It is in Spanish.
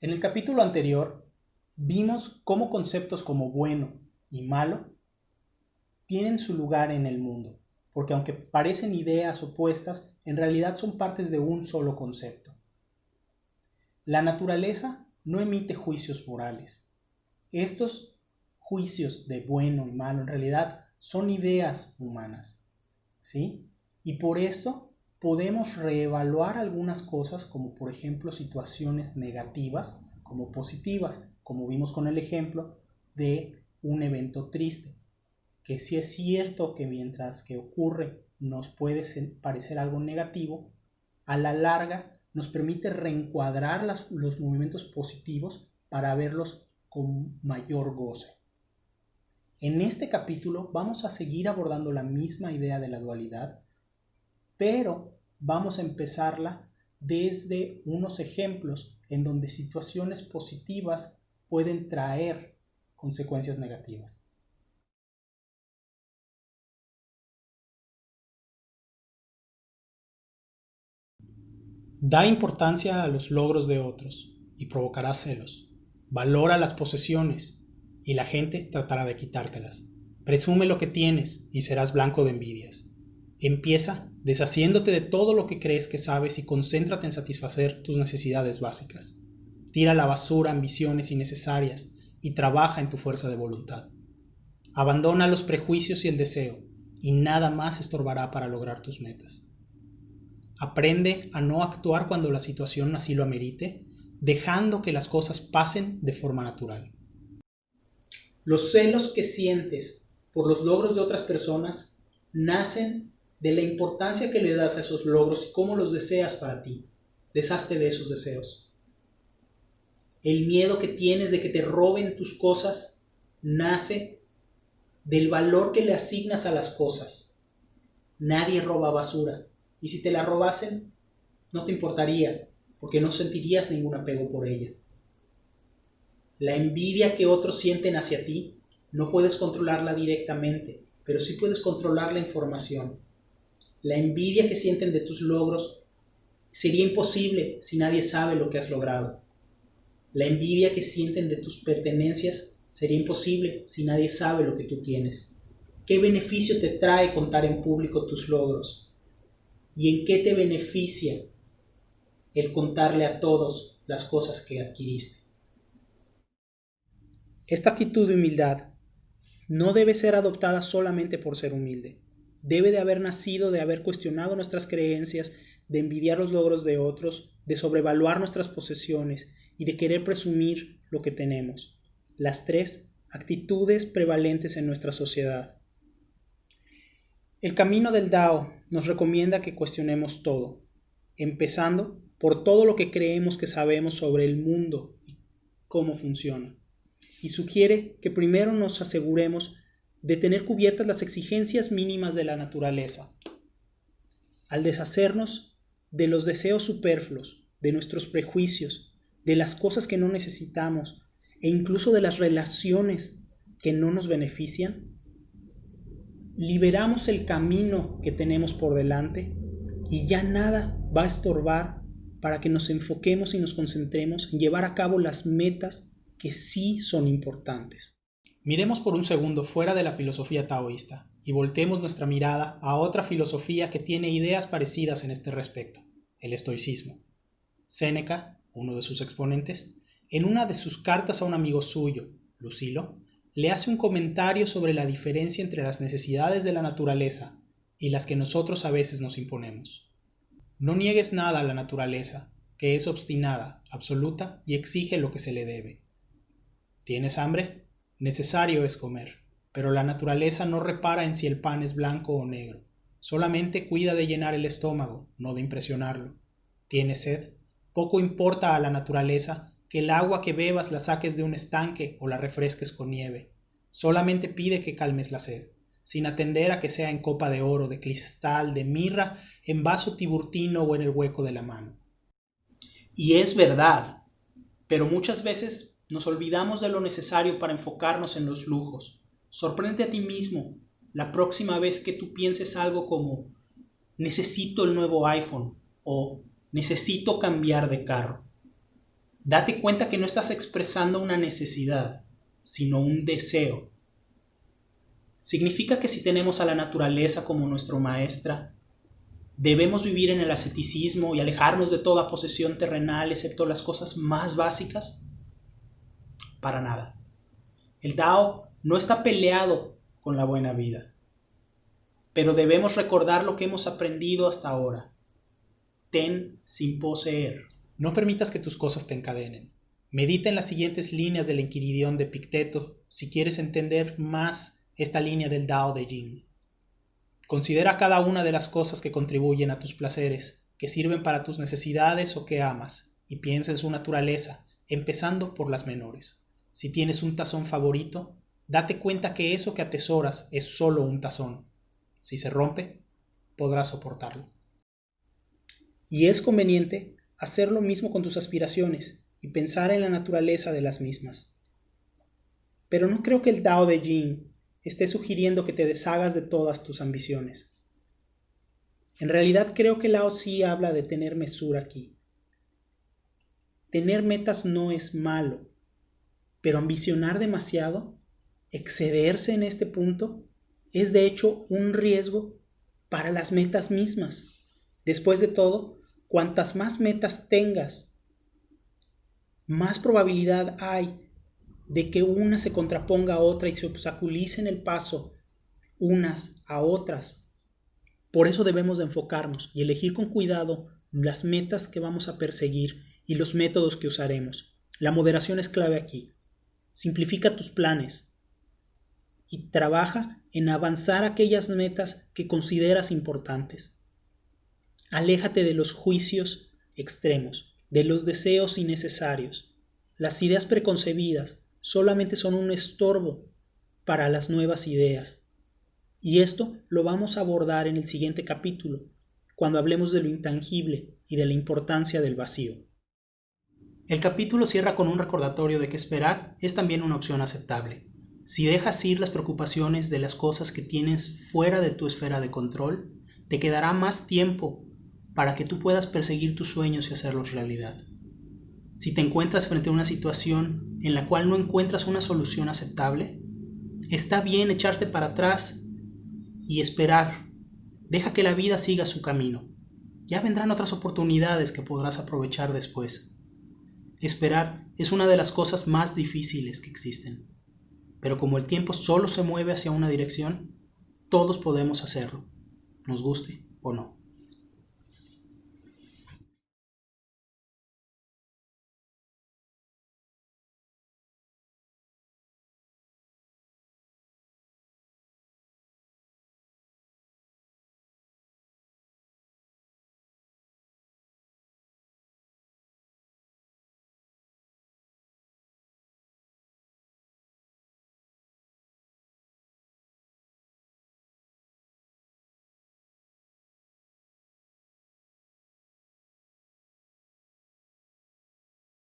En el capítulo anterior vimos cómo conceptos como bueno y malo tienen su lugar en el mundo, porque aunque parecen ideas opuestas, en realidad son partes de un solo concepto. La naturaleza no emite juicios morales. Estos juicios de bueno y malo en realidad son ideas humanas, ¿sí? Y por eso podemos reevaluar algunas cosas como por ejemplo situaciones negativas como positivas, como vimos con el ejemplo de un evento triste, que si es cierto que mientras que ocurre nos puede parecer algo negativo, a la larga nos permite reencuadrar los movimientos positivos para verlos con mayor goce. En este capítulo vamos a seguir abordando la misma idea de la dualidad, pero vamos a empezarla desde unos ejemplos en donde situaciones positivas pueden traer consecuencias negativas. Da importancia a los logros de otros y provocará celos. Valora las posesiones y la gente tratará de quitártelas. Presume lo que tienes y serás blanco de envidias. Empieza deshaciéndote de todo lo que crees que sabes y concéntrate en satisfacer tus necesidades básicas. Tira a la basura ambiciones innecesarias y trabaja en tu fuerza de voluntad. Abandona los prejuicios y el deseo, y nada más estorbará para lograr tus metas. Aprende a no actuar cuando la situación así lo amerite, dejando que las cosas pasen de forma natural. Los celos que sientes por los logros de otras personas nacen de la importancia que le das a esos logros y cómo los deseas para ti. Deshazte de esos deseos. El miedo que tienes de que te roben tus cosas nace del valor que le asignas a las cosas. Nadie roba basura. Y si te la robasen, no te importaría, porque no sentirías ningún apego por ella. La envidia que otros sienten hacia ti, no puedes controlarla directamente, pero sí puedes controlar la información la envidia que sienten de tus logros sería imposible si nadie sabe lo que has logrado. La envidia que sienten de tus pertenencias sería imposible si nadie sabe lo que tú tienes. ¿Qué beneficio te trae contar en público tus logros? ¿Y en qué te beneficia el contarle a todos las cosas que adquiriste? Esta actitud de humildad no debe ser adoptada solamente por ser humilde debe de haber nacido de haber cuestionado nuestras creencias, de envidiar los logros de otros, de sobrevaluar nuestras posesiones y de querer presumir lo que tenemos. Las tres actitudes prevalentes en nuestra sociedad. El camino del Dao nos recomienda que cuestionemos todo, empezando por todo lo que creemos que sabemos sobre el mundo y cómo funciona. Y sugiere que primero nos aseguremos de tener cubiertas las exigencias mínimas de la naturaleza. Al deshacernos de los deseos superfluos, de nuestros prejuicios, de las cosas que no necesitamos e incluso de las relaciones que no nos benefician, liberamos el camino que tenemos por delante y ya nada va a estorbar para que nos enfoquemos y nos concentremos en llevar a cabo las metas que sí son importantes. Miremos por un segundo fuera de la filosofía taoísta y voltemos nuestra mirada a otra filosofía que tiene ideas parecidas en este respecto, el estoicismo. Séneca, uno de sus exponentes, en una de sus cartas a un amigo suyo, Lucilo, le hace un comentario sobre la diferencia entre las necesidades de la naturaleza y las que nosotros a veces nos imponemos. No niegues nada a la naturaleza, que es obstinada, absoluta y exige lo que se le debe. ¿Tienes hambre? Necesario es comer, pero la naturaleza no repara en si el pan es blanco o negro. Solamente cuida de llenar el estómago, no de impresionarlo. ¿Tienes sed? Poco importa a la naturaleza que el agua que bebas la saques de un estanque o la refresques con nieve. Solamente pide que calmes la sed, sin atender a que sea en copa de oro, de cristal, de mirra, en vaso tiburtino o en el hueco de la mano. Y es verdad, pero muchas veces nos olvidamos de lo necesario para enfocarnos en los lujos. Sorprende a ti mismo la próxima vez que tú pienses algo como necesito el nuevo iPhone o necesito cambiar de carro. Date cuenta que no estás expresando una necesidad, sino un deseo. Significa que si tenemos a la naturaleza como nuestro maestra, debemos vivir en el asceticismo y alejarnos de toda posesión terrenal excepto las cosas más básicas. Para nada. El Tao no está peleado con la buena vida, pero debemos recordar lo que hemos aprendido hasta ahora. Ten sin poseer. No permitas que tus cosas te encadenen. Medita en las siguientes líneas del Enquiridión de Picteto si quieres entender más esta línea del Dao de Jing. Considera cada una de las cosas que contribuyen a tus placeres, que sirven para tus necesidades o que amas, y piensa en su naturaleza, empezando por las menores. Si tienes un tazón favorito, date cuenta que eso que atesoras es solo un tazón. Si se rompe, podrás soportarlo. Y es conveniente hacer lo mismo con tus aspiraciones y pensar en la naturaleza de las mismas. Pero no creo que el Tao de Jing esté sugiriendo que te deshagas de todas tus ambiciones. En realidad creo que Lao sí habla de tener mesura aquí. Tener metas no es malo, pero ambicionar demasiado, excederse en este punto, es de hecho un riesgo para las metas mismas. Después de todo, Cuantas más metas tengas, más probabilidad hay de que una se contraponga a otra y se obstaculicen el paso unas a otras. Por eso debemos de enfocarnos y elegir con cuidado las metas que vamos a perseguir y los métodos que usaremos. La moderación es clave aquí. Simplifica tus planes y trabaja en avanzar aquellas metas que consideras importantes. Aléjate de los juicios extremos, de los deseos innecesarios. Las ideas preconcebidas solamente son un estorbo para las nuevas ideas. Y esto lo vamos a abordar en el siguiente capítulo, cuando hablemos de lo intangible y de la importancia del vacío. El capítulo cierra con un recordatorio de que esperar es también una opción aceptable. Si dejas ir las preocupaciones de las cosas que tienes fuera de tu esfera de control, te quedará más tiempo para que tú puedas perseguir tus sueños y hacerlos realidad. Si te encuentras frente a una situación en la cual no encuentras una solución aceptable, está bien echarte para atrás y esperar. Deja que la vida siga su camino. Ya vendrán otras oportunidades que podrás aprovechar después. Esperar es una de las cosas más difíciles que existen. Pero como el tiempo solo se mueve hacia una dirección, todos podemos hacerlo, nos guste o no.